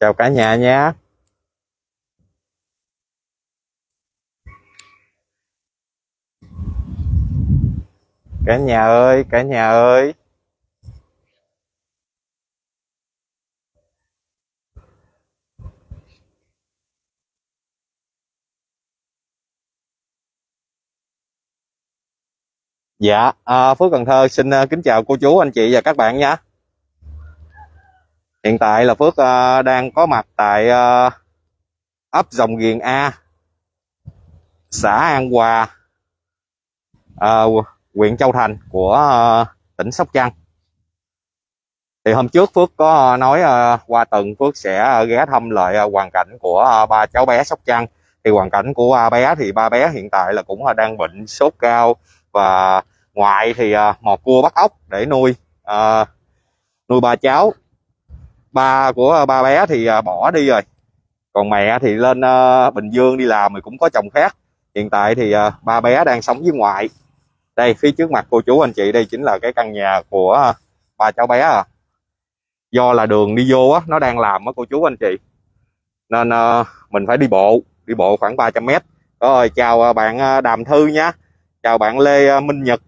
chào cả nhà nhé, cả nhà ơi cả nhà ơi Dạ, à, Phước Cần Thơ xin à, kính chào cô chú, anh chị và các bạn nhé. Hiện tại là Phước ờ, đang có mặt tại ờ, ấp Dòng Ghiền A, xã An Hòa, ờ, huyện Châu Thành của tỉnh Sóc Trăng. Thì hôm trước Phước có nói qua tuần Phước sẽ ghé thăm lại hoàn cảnh của ba cháu bé Sóc Trăng. Thì hoàn cảnh của ba bé thì ba bé hiện tại là cũng đang bệnh sốt cao và ngoại thì à, mò cua bắt ốc để nuôi à, nuôi ba cháu ba của ờ, ba bé thì ờ, bỏ đi rồi. Còn mẹ thì lên ờ, Bình Dương đi làm thì cũng có chồng khác. Hiện tại thì ba bé đang sống với ngoại. Đây, phía trước mặt cô chú anh chị, đây chính là cái căn nhà của ba cháu bé à. Do là đường đi vô á, nó đang làm á cô chú anh chị. Nên mình phải đi bộ đi bộ khoảng 300 mét. Rồi chào bạn Đàm Thư nha. Chào bạn Lê Minh Nhật,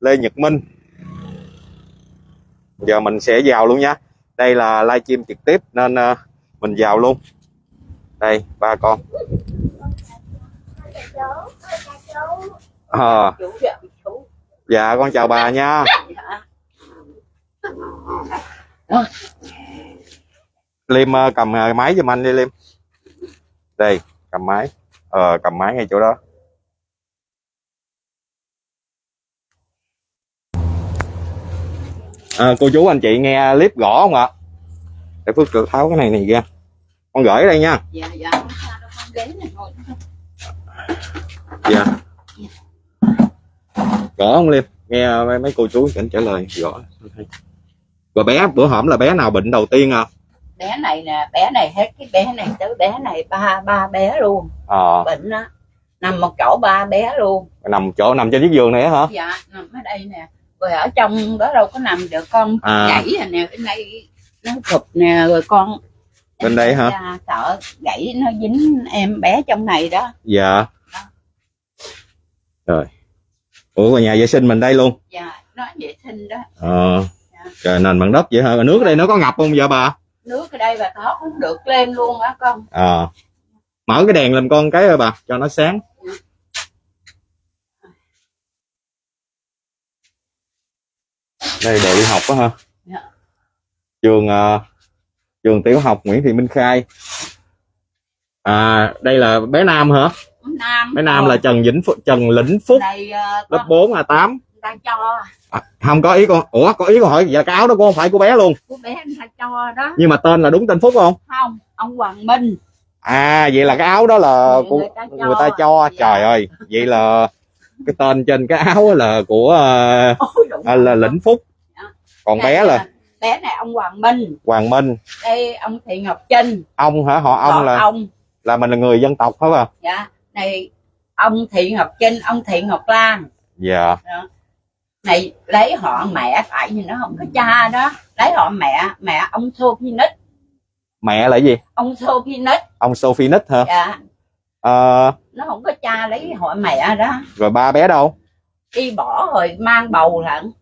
Lê Nhật Minh. Giờ mình sẽ vào luôn nha đây là livestream trực tiếp nên uh, mình vào luôn. Đây ba con. À, dạ con chào bà nha. Liêm uh, ờ, cầm uh, máy giùm anh đi Liêm đây cầm máy. Ờ cầm máy ngay chỗ đó. À, cô chú anh chị nghe clip gõ không ạ? Để phước tự tháo cái này này ra. Con gửi đây nha. Dạ dạ. Dạ. Gõ không liêm? Nghe mấy, mấy cô chú cảnh trả lời. Gõ. Rồi bé bữa hổm là bé nào bệnh đầu tiên à bé này nè bé này hết cái bé này tới bé này ba ba bé luôn. Ờ. Bệnh á. Nằm một chỗ ba bé luôn. Nằm chỗ nằm trên chiếc giường này hả? Dạ nằm ở đây nè rồi ở trong đó đâu có nằm được con À. gãy rồi nè cái này nó thụt nè rồi con Bên đây hả? Dạ, sợ gãy nó dính em bé trong này đó. Dạ. Rồi. Ủa rồi nhà vệ sinh mình đây luôn. Dạ nó vệ sinh đó. Ờ. Trời nền bằng đất vậy hả? Rồi nước ở đây nó có ngập không vậy bà? Nước ở đây bà thoát không được lên luôn á con. Ờ. Mở cái đèn làm con cái ơi bà cho nó sáng đây đồ đi học á ha Dạ. trường ờ, trường tiểu học Nguyễn Thị Minh Khai. À đây là bé Nam hả? Nam. Bé Nam Rồi, là Trần Vĩnh Phúc Trần Lĩnh Phúc đây ờ, lớp con 4 a 8 người ta cho. À, không có ý con ủa có ý con hỏi dạ cái áo đó không phải của bé luôn. Của bé người ta cho đó. Nhưng mà tên là đúng tên Phúc không? Không ông Hoàng Minh. À vậy là cái áo đó là Người của ta cho. người ta cho. Dạ. trời ơi vậy là cái tên trên cái áo là của Ôi, à, là Lĩnh Phúc. Còn bé là? bé này ông Hoàng Minh. Hoàng Minh. Đây ông Thị Ngọc Trinh. Ông hả? Họ ông Họ là ông. là mình là người dân tộc phải không? Dạ. Này ông Thị Ngọc Trinh ông Thị Ngọc Lan. Dạ. Này lấy họ mẹ tại vì nó không có cha đó. Lấy họ mẹ mẹ ông Sophinic mẹ là gì? Ông Sophinic ông Sophie Nick hả? Dạ. Ờ, nó không có cha lấy họ mẹ đó. Rồi ba bé đâu? Đi bỏ rồi mang bầu lận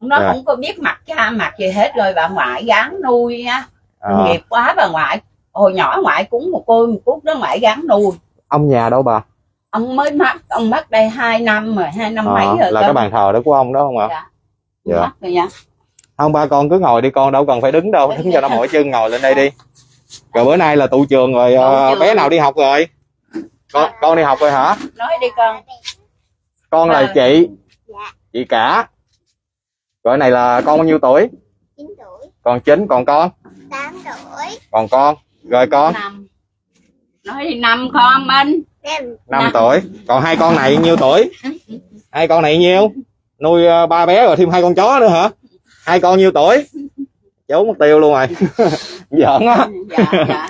nó Dạ. không có biết mặt cha mặt gì hết rồi bà ngoại gán nuôi á. Ờ, nghiệp quá bà ngoại hồi nhỏ ngoại cúng một cô một cút đó ngoại gán nuôi. Ông nhà đâu bà? Ông mới mất ông mất đây hai năm rồi hai năm Ờ, mấy rồi là cơ. cái bàn thờ đó của ông đó không ạ? Dạ. Dạ. Mất rồi nha. Không ba con cứ ngồi đi con đâu cần phải đứng đâu đứng cho nó mỏi chân ngồi lên đây đi. Rồi bữa nay là tụ trường rồi ờ, Tụ trường. bé nào đi học rồi? Con con đi học rồi hả? Nói đi con. Con là Vâng. chị. Chị cả rồi này là con bao nhiêu tuổi? 9 tuổi, còn chín còn con? 8 tuổi, còn con? Rồi con? Năm. Nói đi năm con minh. 5, năm Năm. tuổi. Còn hai con này nhiêu tuổi? Hai con này nhiêu? Nuôi ờ, ba bé rồi thêm hai con chó nữa hả? Hai con nhiêu tuổi? Trốn mất tiêu luôn rồi. Giỡn á. Dạ dạ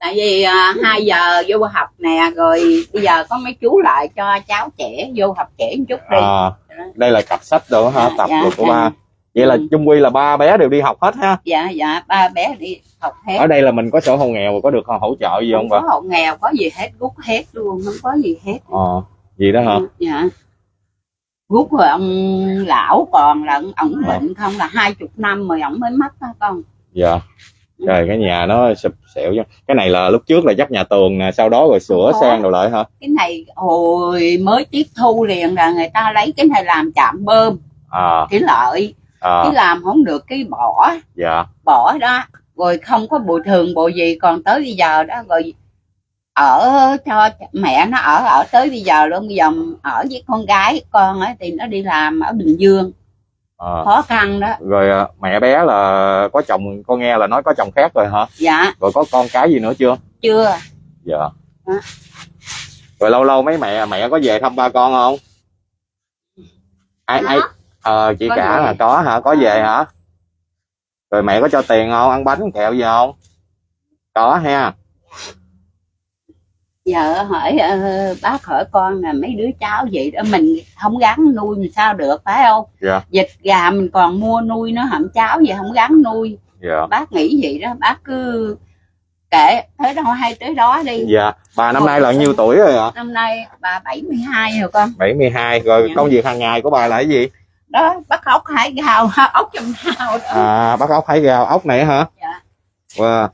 tại vì à, hai giờ vô học nè rồi bây giờ có mấy chú lại cho cháu trẻ vô học trẻ một chút đi. À, đây là cặp sách đồ hả Dạ, tập dạ, đồ của dạ. ba. Vậy là Ừ. chung quy là ba bé đều đi học hết ha? Dạ dạ ba bé đi học hết. Ở đây là mình có sổ hộ nghèo và có được hỗ trợ gì không không bà? có hộ nghèo có gì hết rút hết luôn không có gì hết. Ờ gì đó hả? Dạ. Rút rồi ông lão còn là ổng bệnh không là hai chục năm rồi ổng mới mất đó con. Dạ trời cái nhà nó sụp xẻo chứ. Cái này là lúc trước là chắc nhà tường nè sau đó rồi sửa sang rồi lại hả? Cái này hồi mới tiếp thu liền là người ta lấy cái này làm chạm bơm. À. Cái lợi. À. Cái làm không được cái bỏ. Dạ. Bỏ đó. Rồi không có bồi thường bồi gì còn tới bây giờ đó rồi ở cho mẹ nó ở ở tới bây giờ luôn. Bây giờ ở với con gái con ấy thì nó đi làm ở bình dương à. khó khăn đó. Rồi à, mẹ bé là có chồng con nghe là nói có chồng khác rồi hả? Dạ. Rồi có con cái gì nữa chưa? Chưa. Dạ. Hả? rồi lâu lâu mấy mẹ mẹ có về thăm ba con không? Ai ai ờ chị Có cả về. là có hả? Có về hả? Rồi mẹ có cho tiền không? Ăn bánh kẹo gì không? Có ha giờ hỏi ờ, bác hỏi con là mấy đứa cháu vậy đó mình không gắn nuôi mình sao được phải không? Dạ. vịt gà mình còn mua nuôi nó hẳn cháu vậy không gắn nuôi. Dạ. Bác nghĩ vậy đó bác cứ kệ tới đâu hay tới đó đi. Dạ. Bà năm nay là nhiêu tuổi rồi ạ? Năm nay bà 72 rồi con. 72 rồi Dạ. công việc hàng ngày của bà là cái gì? Đó bắt ốc hải gào ốc trong hào đó. À bắt ốc hái gào ốc này hả? Dạ. wow.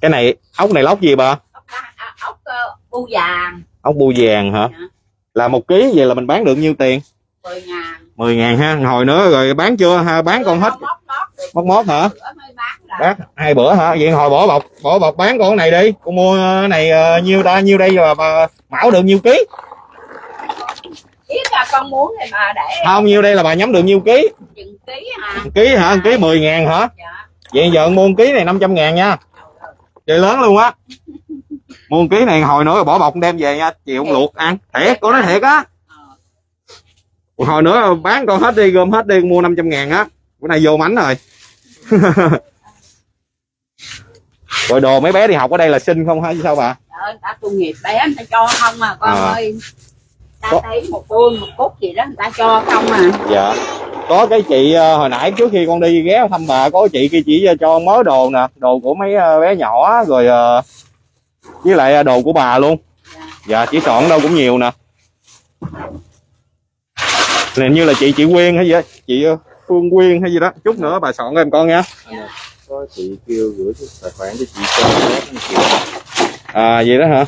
Cái này ốc này lóc gì bà? Ốc, à, ốc ờ, bu vàng. Ốc bu vàng hả? Dạ. là một ký vậy là mình bán được nhiêu tiền? 10 ngàn. 10 ngàn ha hồi nữa rồi bán chưa? Ha bán con hết. Móc móc hả? Bán hai bữa hả? Vậy hồi bỏ bọc bỏ bọc bán con này đi. Con mua cái này ờ, nhiêu ta nhiêu đây rồi bà mão được nhiêu ký. Biết là con muốn thì bà để không nhiêu đây là bà nhắm được nhiêu ký. Chừng ký hả? Ký hả? Ký 10 ngàn hả? Dạ. Vậy giờ mua ký này 500 ngàn nha chơi lớn luôn á. Mua ký này hồi nữa rồi bỏ bọc đem về nha chiều ông luộc ăn. Thiệt con nói thiệt á. Ờ. hồi nữa bán con hết đi gom hết đi mua 500 ngàn á. Bữa nay vô mánh rồi. Rồi đồ mấy bé đi học ở đây là xin không hay sao bà? Trời ta tu nghiệp bé người ta cho không à con À. ơi. Ta Có- thấy một buôn một cúc gì đó người ta cho không à. Dạ có cái chị ờ, hồi nãy trước khi con đi ghé thăm bà có chị kia chỉ cho mớ đồ nè đồ của mấy ờ, bé nhỏ rồi ờ, với lại đồ của bà luôn. Dạ. chỉ chọn đâu cũng nhiều nè. Này như là chị chị Quyên hay gì á chị Phương Quyên hay gì đó. Chút nữa bà soạn em con nha. Có chị kêu gửi tài khoản cho chị cho à vậy đó hả?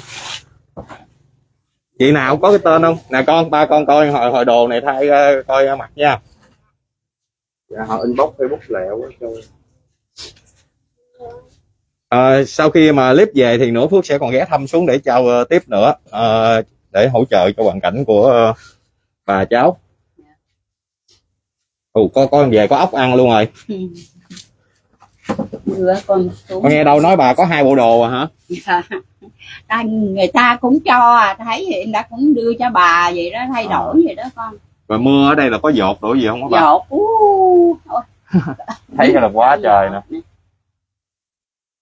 Chị nào có cái tên không? Nè con ba con coi hồi hồi đồ này thay coi mặt nha dạ, họ inbox facebook lẹo quá cho Ờ, sau khi mà clip về thì nữa Phước sẽ còn ghé thăm xuống để chào ờ, tiếp nữa ờ, để hỗ trợ cho hoàn cảnh của ờ, bà cháu. Ồ, có con về có ốc ăn luôn rồi. đưa con xuống Con nghe đâu nói bà có hai bộ đồ à hả? Dạ. ta, người ta cũng cho à thấy thì người ta cũng đưa cho bà vậy đó thay đổi vậy đó con Rồi mưa ở đây là có dột đổ gì không hả bà? dột uh. Thấy là quá trời nè.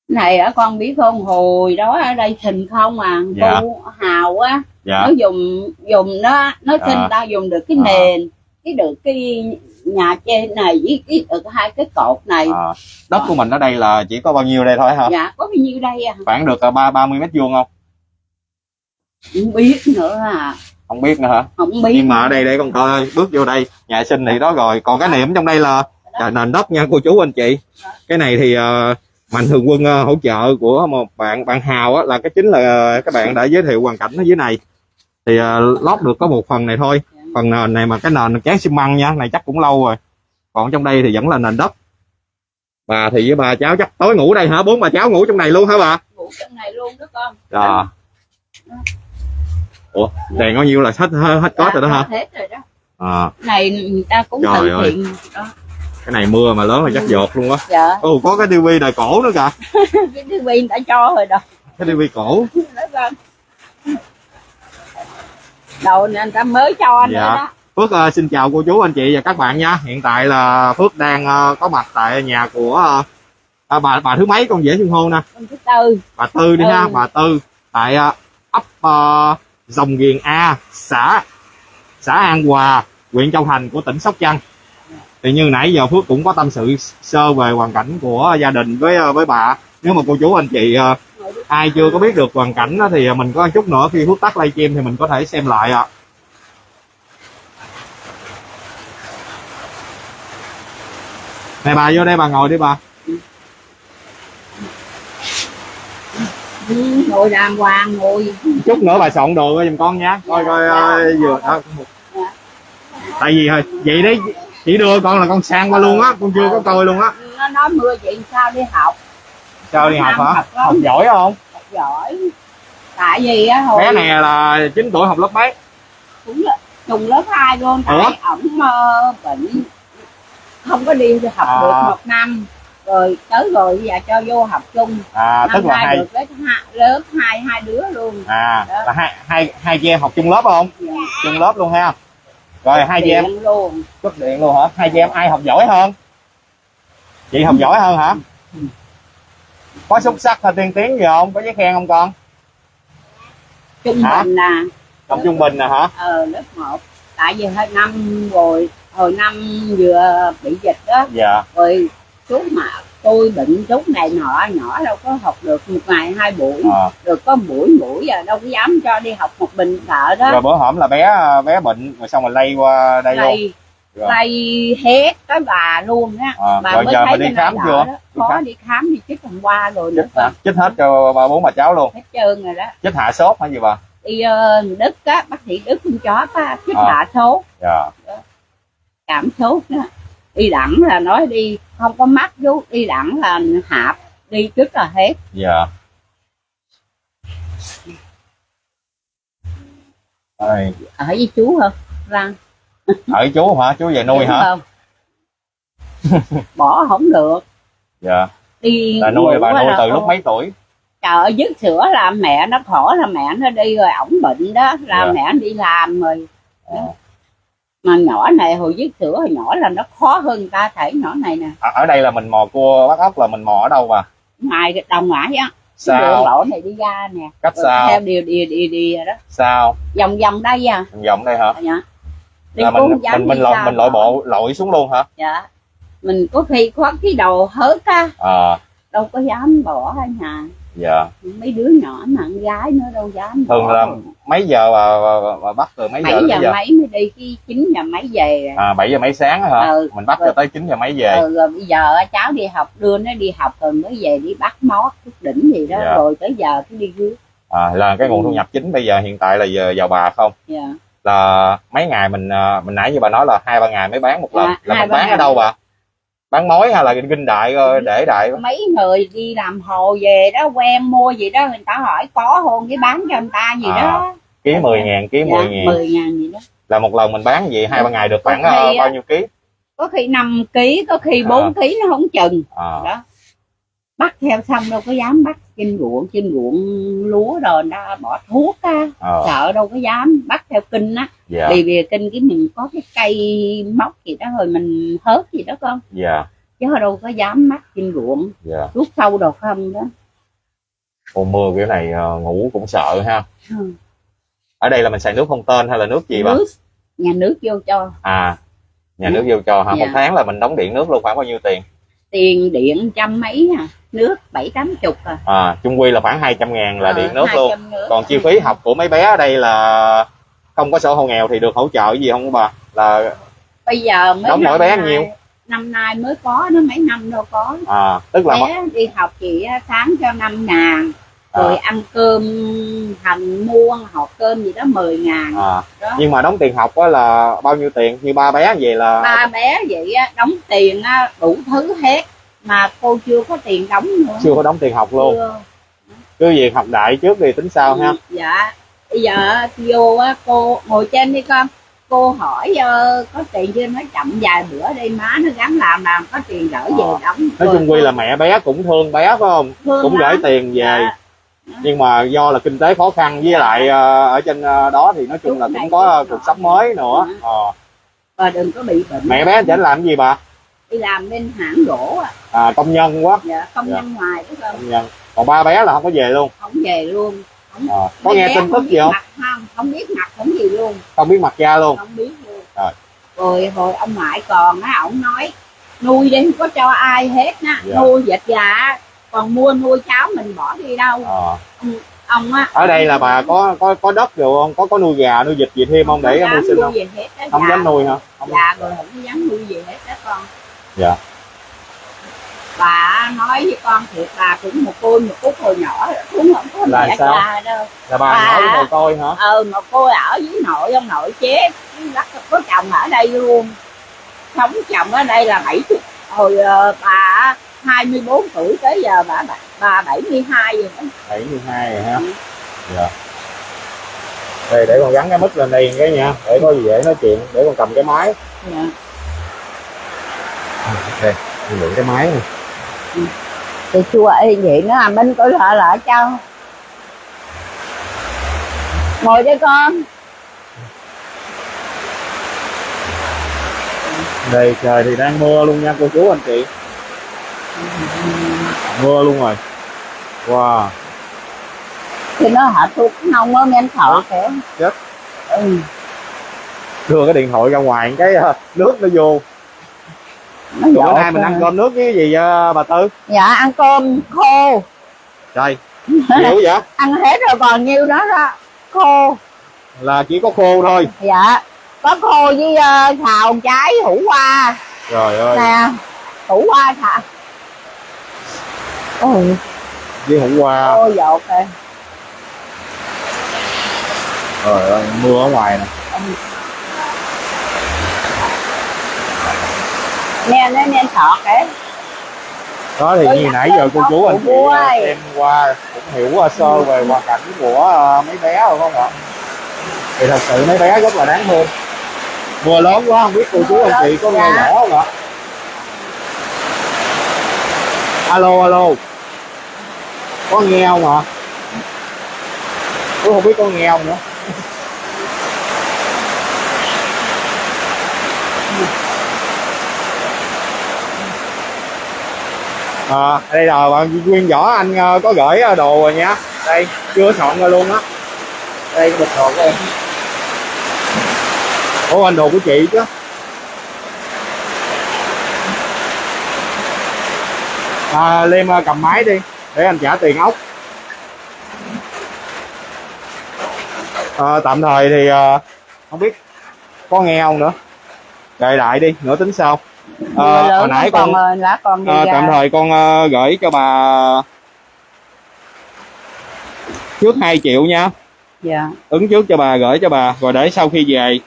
này á con biết không hồi đó ở đây thình không à Dạ. cô hào á Dạ. nó dùng dùng nó nó À. xin ta dùng được cái À. nền cái được cái nhà trên này với cái được hai cái cột này Ờ, đất của mình ở đây là chỉ có bao nhiêu đây thôi hả? dạ có bao nhiêu đây à Khoảng được ờ, ba ba mươi mét vuông không? không biết nữa à Không biết nữa hả? không biết Nhưng mà ở đây đây con coi bước vô đây, nhà sinh thì đó rồi. Còn cái niệm trong đây là là nền đất nha cô chú anh chị. Cái này thì ờ, mạnh thường quân ờ, hỗ trợ của một bạn bạn Hào á, là cái chính là các bạn đã giới thiệu hoàn cảnh ở dưới này. Thì ờ, lót được có một phần này thôi. Phần nền này mà cái nền chán xi măng nha, này chắc cũng lâu rồi. Còn trong đây thì vẫn là nền đất. Bà thì với bà cháu chắc tối ngủ đây hả? Bốn bà cháu ngủ trong này luôn hả bà? ngủ trong này luôn đó con Rồi. Ủa, đèn bao nhiêu là hết hết có rồi đó hả? Hết rồi đó À, này người ta cũng Trời ơi. thiện đó cái này mưa mà lớn là chắc dột luôn á. dạ Ồ, có cái tivi đời cổ nữa kìa. cái viên đã cho rồi đó Cái tivi cổ. con đầu này người ta mới cho nữa Dạ. đó Phước ờ, xin chào cô chú anh chị và các bạn nha. Hiện tại là Phước đang ờ, có mặt tại nhà của ờ, à, bà bà thứ mấy con dễ xưng hô nè. thứ tư Bà Tư đi ha, Ừ. bà Tư tại ờ, ấp ờ, Dòng Ghiền A, xã xã An Hòa, huyện Châu Thành của tỉnh Sóc Trăng. Thì như nãy giờ Phước cũng có tâm sự sơ về hoàn cảnh của gia đình với ờ, với bà. Nếu mà cô chú anh chị ờ, ai chưa có biết được hoàn cảnh đó, thì ờ, mình có chút nữa khi Phước tắt livestream thì mình có thể xem lại ạ. Này bà vô đây bà ngồi đi bà. Ngồi đàng hoàng ngồi. Chút nữa bà soạn đồ cho giùm con nha. Coi coi ờ, vừa đó. tại vì thôi vậy đấy chỉ đưa con là con sang qua luôn á con chưa có coi luôn á. Nó nói mưa vậy sao đi học? Sao đi học hả? Học học giỏi không? học giỏi. Tại vì á hồi bé này là 9 tuổi học lớp mấy? Cũng là trùng lớp 2 luôn tại ổng ờ, bệnh. Không có đi học À. được một năm rồi tới rồi giờ cho vô học chung. À năm tức là hai được lớp hai hai đứa luôn. À Đó. là hai hai hai chị em học chung lớp không? Dạ. chung lớp luôn ha. Rồi hai chị em luôn. Cấp điện luôn hả? Hai chị em ai học giỏi hơn? Chị học giỏi hơn hả? Có xuất sắc hay tiên tiến gì không? Có giấy khen không con? Trung Hả? bình là học trung bình nè hả? Ờ lớp 1 tại vì hơi năm rồi hồi năm vừa bị dịch đó. Dạ. Rồi chú mà tôi bệnh chút này nọ nhỏ đâu có học được một ngày hai buổi à. được có buổi buổi giờ đâu có dám cho đi học một mình sợ đó rồi bữa hổm là bé bé bệnh rồi xong rồi lây qua đây luôn lây Rồi. lây hết tới bà luôn á À, bà rồi mới giờ thấy mà đi cái khám chưa? đó. Có khám. đi khám đi chích hôm qua rồi nữa chích hả chích hết cho ba bốn bà cháu luôn hết trơn rồi đó chích hạ sốt hay gì bà đi ờ, đức á bác sĩ đức con chó á chích À. hạ sốt dạ cảm sốt đó đi đẳng là nói đi không có mắt chú đi đẳng là hạp đi trước là hết. Dạ. Ôi, ở với chú không răng. Ở với chú hả? Chú về nuôi Đúng hả? không? Bỏ không được. Dạ. Đi là nuôi bà nuôi từ lúc mấy tuổi? Trời dứt sữa là mẹ nó khổ là mẹ nó đi rồi ổng bệnh đó. Là Dạ. mẹ đi làm rồi. Ờ. mà nhỏ này hồi dứt sữa hồi nhỏ là nó khó hơn người ta thể nhỏ này nè. Ở, ở đây là mình mò cua bắt ốc là mình mò ở đâu bà ngoài cái đồng ngoại á đường sao? lộ này đi ra nè. Cách rồi sao? theo điều điều điều điều đó. Sao? Vòng vòng đây à. Vòng vòng đây hả? Dạ. Đi là mình mình mình đi lội mình lội bộ lội xuống luôn hả? Dạ. Mình có khi có cái đầu hớt á. Ờ đâu có dám bỏ ở nhà dạ. Mấy đứa nhỏ mà con gái nữa đâu dám thường là mấy giờ bà, bà, bà bắt từ mấy giờ bảy giờ mấy giờ? mấy mới đi cái chín giờ mấy về à. 7 giờ mấy sáng hả? Ừ. mình bắt cho Rồi. tới 9 giờ mấy về? Ừ, rồi bây giờ cháu đi học đưa nó đi học rồi mới về đi bắt mót chút đỉnh gì đó. Dạ. rồi tới giờ cái đi rước. À, là cái nguồn Ừ. thu nhập chính bây giờ hiện tại là giờ vào bà không? Dạ. là mấy ngày mình à, mình nãy như bà nói là hai ba ngày mới bán một lần. Dạ, là mình bán ở đâu bà bán mối hay là kinh đại ờ, để đại mấy người đi làm hồ về đó quen mua gì đó người ta hỏi có hôn cái bán cho người ta gì À, đó. ký 10 ngàn ký 10 ngàn. gì đó. Là một lần mình bán gì hai ba ngày được khoảng khi ờ, á. bao nhiêu ký? có khi 5 kg có khi À. 4 kg nó không chừng. À, đó bắt theo xong đâu có dám bắt trên ruộng trên ruộng lúa rồi nó bỏ thuốc á. Ờ, sợ đâu có dám bắt theo kinh á. Dạ. Vì vì kinh cái mình có cái cây móc gì đó rồi mình hớt gì đó con. Dạ. Chứ đâu có dám bắt trên ruộng. Dạ. Thuốc sâu đâu không đó. Mùa mưa kiểu này ờ, ngủ cũng sợ ha. Ừ. ở đây là mình xài nước không tên hay là nước gì bà? Nước. Nhà nước vô cho. À nhà nước vô cho hả? Dạ. một tháng là mình đóng điện nước luôn khoảng bao nhiêu tiền tiền điện trăm mấy à nước bảy tám chục à. À chung quy là khoảng 200 ngàn là Ờ, điện nước luôn. 200 nước. còn chi phí học của mấy bé ở đây là không có sổ hộ nghèo thì được hỗ trợ gì không bà? Là bây giờ mới Đóng mỗi bé nay- nhiêu? năm nay mới có nó mấy năm đâu có. À tức là bé đi học chị sáng cho năm ngàn À. rồi ăn cơm hành mua hộp cơm gì đó 10 ngàn. À, đó. Nhưng mà đóng tiền học á là bao nhiêu tiền? Như ba bé vậy là ba bé vậy á, đóng tiền á, đủ thứ hết. Mà cô chưa có tiền đóng nữa. Chưa có đóng tiền học luôn. Chưa. cứ việc học đại trước thì tính sau ha? Dạ. Bây giờ á, vô á, cô ngồi trên đi con. Cô hỏi ờ, có tiền chưa? Nói chậm vài bữa đi má nó gắn làm làm có tiền đỡ về Ờ. đóng. Nói chung quy là mẹ bé cũng thương bé phải không? Thương cũng gửi lắm. tiền về. Dạ. Nhưng mà do là kinh tế khó khăn với Dạ. lại ờ, ở trên ờ, đó thì nói chung là cũng có cuộc sống mới nữa. Dạ. Ờ. và đừng có bị bệnh mẹ bé chảnh làm cái gì bà? Đi làm bên hãng gỗ á à, công nhân quá. Dạ, công Dạ. nhân ngoài đó không? Công nhân. Còn ba bé là không có về luôn. Không về luôn. Không Ờ, có nghe tin tức không gì biết không? mặt không? Không biết mặt không gì luôn. Không biết mặt cha luôn. Không biết luôn. Rồi. Rồi ông ngoại còn á ổng nói nuôi đi không có cho ai hết á. Dạ. nuôi vịt gà còn mua nuôi cháu mình bỏ đi đâu. Ờ. ông á. Ở đây là bà có có có đất rồi không? Có có nuôi gà nuôi vịt gì thêm không? Để dám mưu sinh nuôi không? không dám nuôi hả? Không dạ rồi không dám nuôi gì hết đó con. Dạ. bà nói với con thiệt bà cũng một cô một cúc hồi nhỏ cũng không có Là mẹ sao? cha đâu. Là bà Bà- nói mồ côi hả? ờ mà cô ở với nội ông nội chết có chồng ở đây luôn. Sống chồng ở đây là bảy chục hồi ờ, bà 24 tuổi tới giờ bà bà, bà 72 rồi đó. 72 rồi ha? Dạ. Đây để con gắn cái mic lên đây cái nha để có gì dễ nói chuyện để con cầm cái máy. Dạ. đây con mượn cái máy này thì chùa y vậy nó làm bên coi lại lại cho. Ngồi đây con. Đây trời thì đang mưa luôn nha cô chú anh chị mưa luôn rồi. Wow. Thì nó hạ thuốc nông á men thọ kìa Chết. ừ. đưa cái điện thoại ra ngoài cái ờ, nước nó vô. Nó bữa nay mình ăn cơm nước với cái gì ờ, bà tư? Dạ ăn cơm khô. Trời hiểu vậy? Ăn hết rồi còn nhiêu đó đó khô. Là chỉ có khô thôi. Dạ có khô với uh, xào trái hủ qua trời ơi. Nè hủ qua thả ôi. Với hủ qua. Ôi dột rồi trời ơi mưa ở ngoài nè. Nè nó nên thọ kìa. Đó thì Tôi như nhắc nãy giờ cô chú anh chị xem qua cũng hiểu ờ, sơ về hoàn cảnh của ờ, mấy bé rồi không ạ? Thì thật sự mấy bé rất là đáng thương. Mưa lớn quá không biết cô chú anh chị có nghe Dạ. rõ không ạ? Alo alo có nghe không tôi không biết có nghe không nữa. À, đây là bạn nguyên võ anh ờ, có gửi ờ, đồ rồi nha. Đây chưa soạn ra luôn á. Đây cái bịch đồ của em. Ủa anh đồ của chị chứ? À, Liêm ờ, cầm máy đi để anh trả tiền ốc. À, tạm thời thì ờ, không biết có nghe không nữa. Đợi lại đi nữa tính sau. À, hồi nãy con ờ, lá Ờ, ra tạm thời con ờ, gửi cho bà trước 2 triệu nha. Dạ. Ứng trước cho bà gửi cho bà rồi để sau khi về.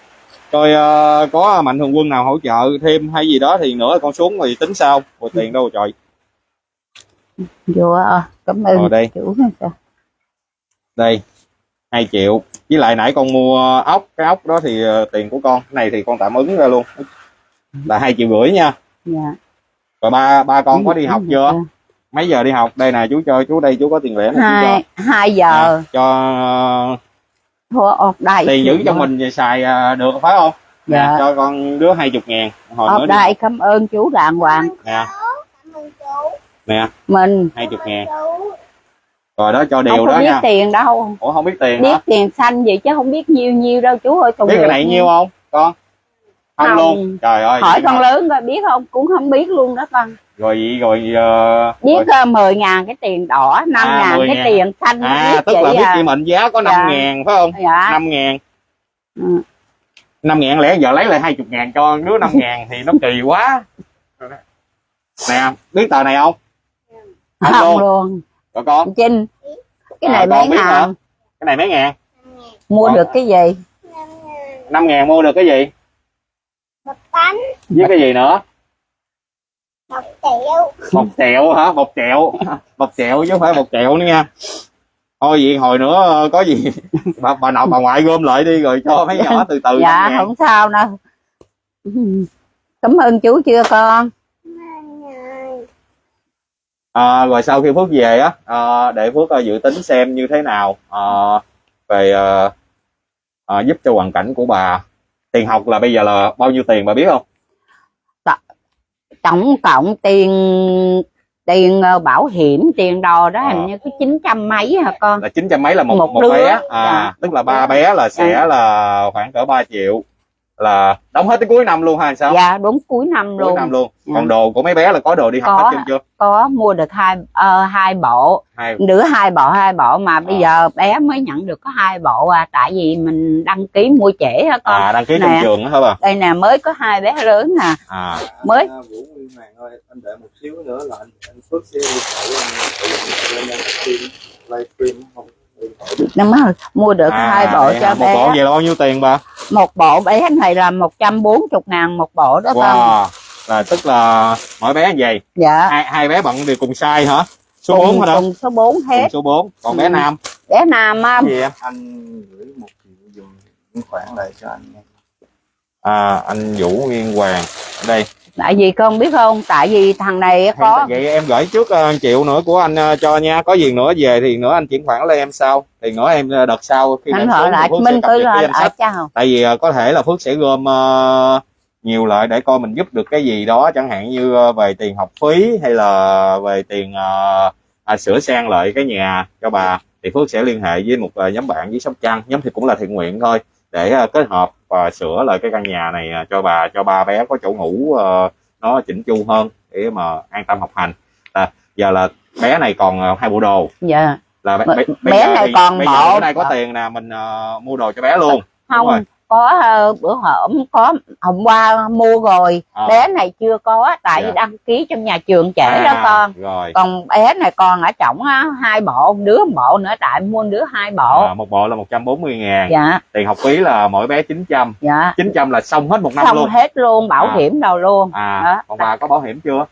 Coi ờ, có mạnh thường quân nào hỗ trợ thêm hay gì đó thì nữa con xuống thì tính sau. Rồi tiền đâu rồi trời vô ờ, cảm ơn Ờ, đây. chủ sao? Đây 2 triệu. Với lại nãy con mua ốc cái ốc đó thì ờ, tiền của con. Cái này thì con tạm ứng ra luôn. Là hai triệu rưỡi nha. Dạ. Rồi ba ba con có đi học chưa? Dạ. mấy giờ đi học? Đây nè chú cho chú đây chú có tiền lẻ cho hai hai giờ. Nè, cho thua ọt đây tiền giữ cho mình xài à, được phải không? Nè, Dạ. cho con đứa hai chục ngàn. Hồi ọt đi. đây cảm ơn chú đàng hoàng. Nè Cảm ơn chú. Nè. Mình. Hai chục ngàn rồi đó cho không điều có đó biết nha. tiền đâu. Ủa không biết tiền biết hả? tiền xanh gì chứ không biết nhiêu nhiêu đâu chú ơi biết cái này nhiêu không con? Không, Không. luôn. Trời ơi hỏi vậy con mà. lớn coi biết không? Cũng không biết luôn đó con. Rồi vậy rồi ờ, biết rồi- uh, 10 ngàn cái tiền đỏ 5 À, ngàn 10 cái ngàn. tiền xanh à tức là vậy biết à. chị mệnh giá có năm Dạ. ngàn phải không? Dạ. Năm ngàn. Ừ. năm ngàn lẽ giờ lấy lại hai chục ngàn cho đứa năm ngàn thì nó kỳ quá. Nè biết tờ này không Không không luôn. luôn rồi con. Trinh cái À, này con mấy ngàn cái này mấy ngàn mua Con- được cái gì? Năm ngàn. mua được cái gì? Một bánh. với cái gì nữa? Một triệu. một triệu hả? Một triệu một triệu chứ không phải một triệu nữa nha. Thôi vậy hồi nữa ờ, có gì? Bà, bà nội bà ngoại gom lại đi rồi cho mấy nhỏ từ từ dạ không sao đâu. Cảm ơn chú chưa con. À, rồi sau khi phước về á à, để phước ờ, dự tính xem như thế nào ờ, về ờ, ờ, giúp cho hoàn cảnh của bà tiền học là bây giờ là bao nhiêu tiền bà biết không tổng cộng tiền tiền ờ, bảo hiểm tiền đồ đó Ờ. hình như có chín trăm mấy hả con là chín trăm mấy là một Một một, đứa. bé à Dạ. tức là ba bé là sẽ Dạ. là khoảng cỡ 3 triệu là đóng hết tới cuối năm luôn hay sao? Dạ đúng cuối năm cuối luôn. năm luôn. Dạ. còn đồ của mấy bé là có đồ đi học Có. hết chưa? chưa có mua được hai ờ, hai bộ. Hai đứa hai bộ hai bộ mà bây À. giờ bé mới nhận được có hai bộ à tại vì mình đăng ký mua trễ á con. À đăng ký trong Nè. trường đó hả bà? Đây nè mới có hai bé lớn nè. À. Mới. À, Vũ Nguyên Hoàng ơi anh đợi một xíu nữa là anh anh Phước sẽ đi anh tự lên stream livestream không? Rồi mua được à, hai bộ cho hả? một bé. bộ vậy là bao nhiêu tiền bà một bộ bé này là 140 ngàn một bộ đó con wow là tức là mỗi bé như vậy? Dạ. Hai hai bé bận đều cùng size hả? Số cùng, 4 hả? đó cùng số 4 cùng hết số 4 còn bé Ừ. nam? Bé nam á, gì em anh gửi một triệu dùng chuyển khoản lại cho anh nha. À anh Vũ Nguyên Hoàng. Ở đây tại vì con biết không? Tại vì thằng này có vậy em gửi trước uh, triệu nữa của anh ờ, cho nha. Có gì nữa về thì nữa anh chuyển khoản lên em sau. Thì nữa em ờ, đợt sau khi anh hỏi lại minh cứ lên ở chào tại vì ờ, có thể là Phước sẽ gom ờ, nhiều lại để coi mình giúp được cái gì đó. Chẳng hạn như ờ, về tiền học phí hay là về tiền ờ, à, sửa sang lại cái nhà cho bà thì Phước sẽ liên hệ với một ờ, nhóm bạn với Sóc Trăng. Nhóm thì cũng là thiện nguyện thôi để ờ, kết hợp và sửa lại cái căn nhà này ờ, cho bà cho ba bé có chỗ ngủ ờ, nó chỉnh chu hơn để mà an tâm học hành. À, giờ là bé này còn ờ, hai bộ đồ. Dạ. Là bé, Bé- bé, bé này còn bộ- bữa nay có tiền nè mình ờ, mua đồ cho bé luôn. Không. Có ờ, bữa hổm có hôm qua mua rồi. Ờ. bé này chưa có tại Dạ. vì đăng ký trong nhà trường trễ đó À, con. rồi. Còn bé này còn ở trọng á hai bộ đứa một bộ nữa tại mua đứa hai bộ. À, một bộ là 140 ngàn. Dạ. Tiền học phí là mỗi bé 900 dạ. 900 là xong hết một năm xong luôn. hết luôn bảo À. hiểm đâu luôn. À Đó. còn bà có bảo hiểm chưa?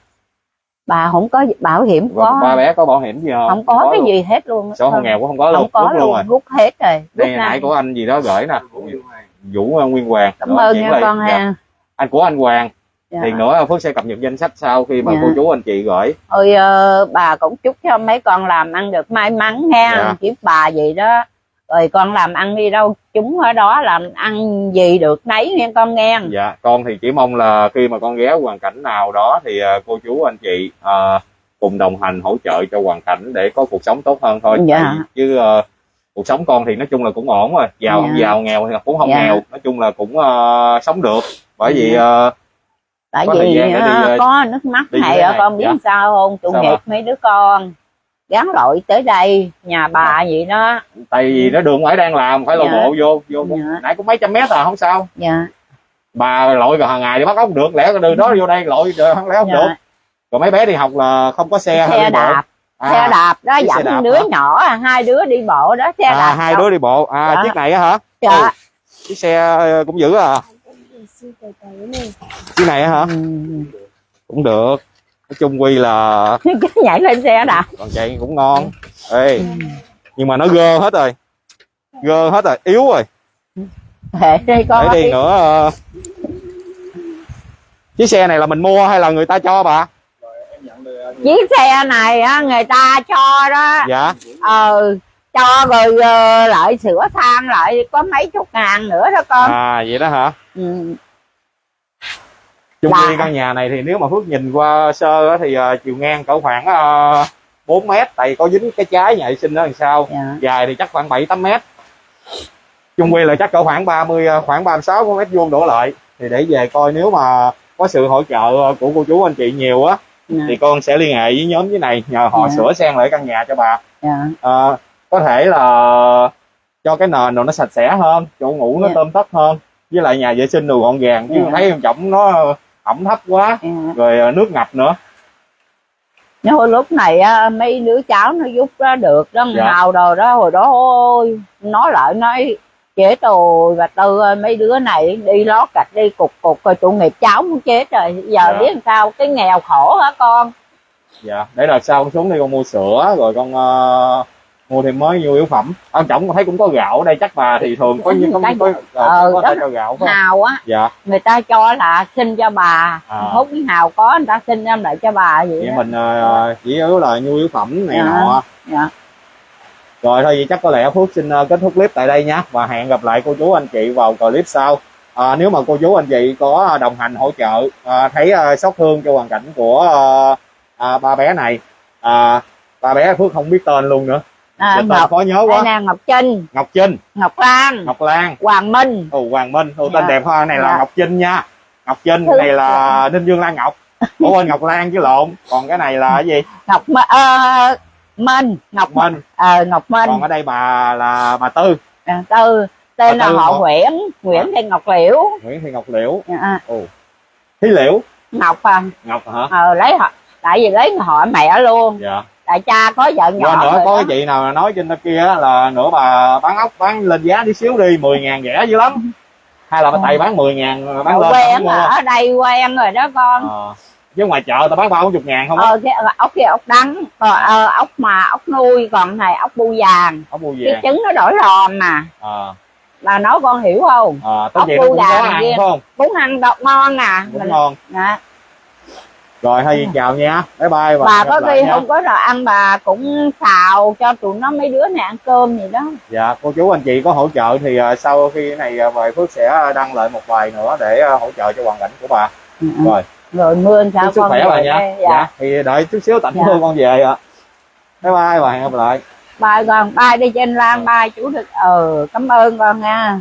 Bà không có bảo hiểm có. ba bé có bảo hiểm gì không? Không có cái luôn. gì hết luôn sổ hộ nghèo cũng không có luôn không có rút luôn rồi. luôn rút hết rồi rút đây nãy của anh gì đó gửi nè Vũ Nguyên Hoàng Vũ ờ, Nguyên Hoàng cảm ơn nha con Dạ. ha anh của anh Hoàng Dạ. thì nữa Phước sẽ cập nhật danh sách sau khi mà Dạ. cô chú anh chị gửi Ôi ờ, bà cũng chúc cho mấy con làm ăn được may mắn nha Dạ. chúc bà gì đó rồi con làm ăn đi đâu chúng ở đó làm ăn gì được nấy nghe con nghe dạ con thì chỉ mong là khi mà con ghé hoàn cảnh nào đó thì ờ, cô chú anh chị ờ, cùng đồng hành hỗ trợ cho hoàn cảnh để có cuộc sống tốt hơn thôi Dạ. Chứ ờ, cuộc sống con thì nói chung là cũng ổn rồi giàu không Dạ. giàu nghèo thì cũng không Dạ. nghèo nói chung là cũng ờ, sống được bởi vì ờ, tại Có thời vì gian để đi, ờ, có nước mắt ờ, này. con biết Dạ. sao không tội nghiệp mấy đứa con gắn lội tới đây nhà bà vậy đó tại vì nó đường phải đang làm phải lộ Dạ. bộ vô vô Dạ. nãy cũng mấy trăm mét à không sao dạ bà lội rồi hàng ngày thì bắt ốc được lẽ đường đó vô đây lội không lẽ không được dạ. rồi mấy bé đi học là không có xe xe đi bộ? À, xe đạp đó dẫn đạp đứa hả? nhỏ hai đứa đi bộ đó xe à, đạp hai đứa đi bộ. À Dạ. chiếc này á hả? Dạ. chiếc xe ờ, cũng dữ à. Chiếc này á hả? Ừ. cũng được. Nói chung quy là nhảy lên xe đạp. Còn chạy cũng ngon. Ê nhưng mà nó gơ hết rồi. Gơ hết rồi yếu rồi. Để đi con để đi nữa ờ, chiếc xe này là mình mua hay là người ta cho bà em nhận được anh chiếc xe này á người ta cho đó. Dạ. Ờ cho rồi ờ, lại sửa sang lại có mấy chục ngàn nữa đó con. À vậy đó hả? Ừ. chung Dạ. quy căn nhà này thì nếu mà phước nhìn qua sơ á, thì ờ, chiều ngang cỡ khoảng uh, 4 mét tại có dính cái trái nhà vệ sinh đó làm sao. Dạ. dài thì chắc khoảng 7 8 mét. Chung quy là chắc cỡ khoảng 30 ờ, khoảng 36 mét vuông đổ lại. Thì để về coi nếu mà có sự hỗ trợ của cô chú anh chị nhiều á dạ. thì con sẽ liên hệ với nhóm dưới này nhờ họ Dạ. sửa sang lại căn nhà cho bà dạ. Ờ, có thể là cho cái nền rồi nó sạch sẽ hơn chỗ ngủ nó Dạ. tôm tất hơn với lại nhà vệ sinh đồ gọn gàng chứ Dạ. thấy em trọng nó ẩm thấp quá dạ. rồi ờ, nước ngập nữa Nhưng hồi lúc này á, mấy đứa cháu nó giúp đó được đó Dạ. hào đồ đó hồi đó ôi nói lại nói chết rồi và tư ơi, mấy đứa này đi lót gạch đi cục cục rồi tội nghiệp cháu muốn chết rồi giờ Dạ. biết làm sao cái nghèo khổ hả con dạ để là sau con xuống đi con mua sữa rồi con ờ, mua thêm mới nhu yếu phẩm ông trọng con thấy cũng có gạo ở đây chắc bà thì thường có như có, Cái- có, có, ờ, có, đó. thể cho gạo phải hào á dạ người ta cho là xin cho bà À. hút cái hào có người ta xin em lại cho bà vậy vậy đó. mình ờ, chỉ yếu là nhu yếu phẩm này Dạ. nọ dạ. Rồi thôi vậy chắc có lẽ Phước xin ờ, kết thúc clip tại đây nhé và hẹn gặp lại cô chú anh chị vào clip sau. À, nếu mà cô chú anh chị có đồng hành hỗ trợ à, thấy à, xót thương cho hoàn cảnh của à, à, ba bé này à, ba bé Phước không biết tên luôn nữa. À, ngọc. khó nhớ quá. Nè ngọc trinh. Ngọc trinh. Ngọc lan. Ngọc lan. Hoàng minh. Ồ hoàng minh. Ồ tên Dạ. đẹp ha này là Dạ. ngọc trinh nha. Ngọc trinh Thứ- này là ninh dương lan ngọc. Ủa quên ngọc lan chứ lộn. Còn cái này là cái gì? Ngọc ờ, minh ngọc minh ờ, ngọc minh còn ở đây bà là bà tư. À, tư. Tên Bà là Tư họ nguyễn nguyễn thị ngọc liễu. Nguyễn thị ngọc liễu. À, thí liễu. Ngọc à. Ngọc hả? Ờ, lấy họ tại vì lấy họ mẹ luôn. Dạ. Tại cha có vợ nhỏ qua nữa có đó. cái chị nào nói trên kia á là nữa bà bán ốc bán lên giá tí xíu đi 10 ngàn rẻ dữ lắm. Hay là bà tay bán 10 ngàn bán Ờ, lên quen ở đây quen rồi đó con. Ờ. chứ ngoài chợ tao bán ba bốn chục ngàn không á. Ờ cái ốc kia ốc đắng còn ờ, ốc mà ốc nuôi còn này ốc bu vàng. Ốc bu cái vàng. trứng nó đổi lòm mà ờ. Là nói con hiểu không? Ờ tất Ốc bu vàng ăn kia. phải không? Cũng ăn độc ngon cũng Mình- ngon. Dạ. rồi thôi chào nha. Bye bye và bà có khi không có đồ ăn bà cũng xào cho tụi nó mấy đứa này ăn cơm gì đó. Dạ cô chú anh chị có hỗ trợ thì ờ, sau khi cái này ờ, về Phước sẽ đăng lại một vài nữa để ờ, hỗ trợ cho hoàn cảnh của bà. Rồi rồi mưa sao chúc sức khỏe bà nha đây. dạ. dạ. thì đợi chút xíu tạnh Dạ. mưa con về ạ bye bye và hẹn gặp lại bye con bye đi trên lan bye chú được ờ cảm ơn con nha